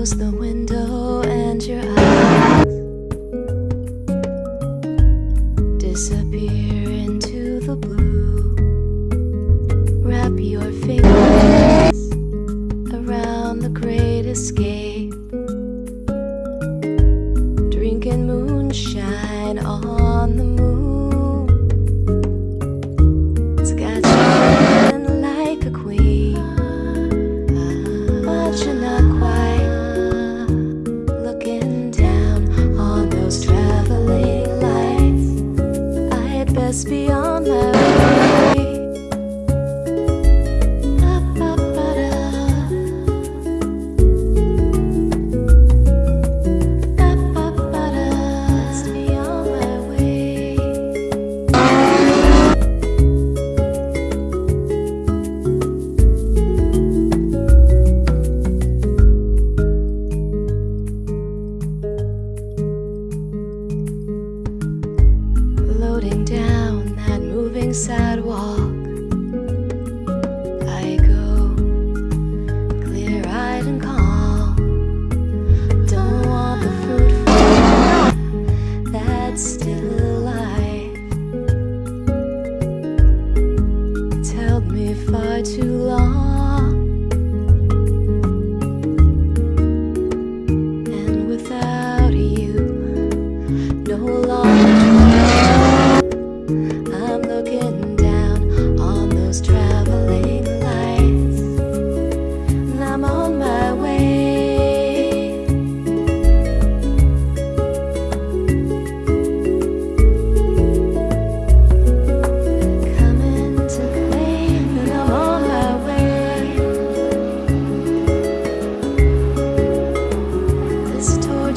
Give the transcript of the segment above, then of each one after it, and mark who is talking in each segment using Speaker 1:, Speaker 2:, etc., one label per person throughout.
Speaker 1: close the window and your eyes disappear into the blue. Wrap your fingers around the great escape. Floating down that moving sidewalk.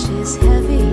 Speaker 1: is heavy.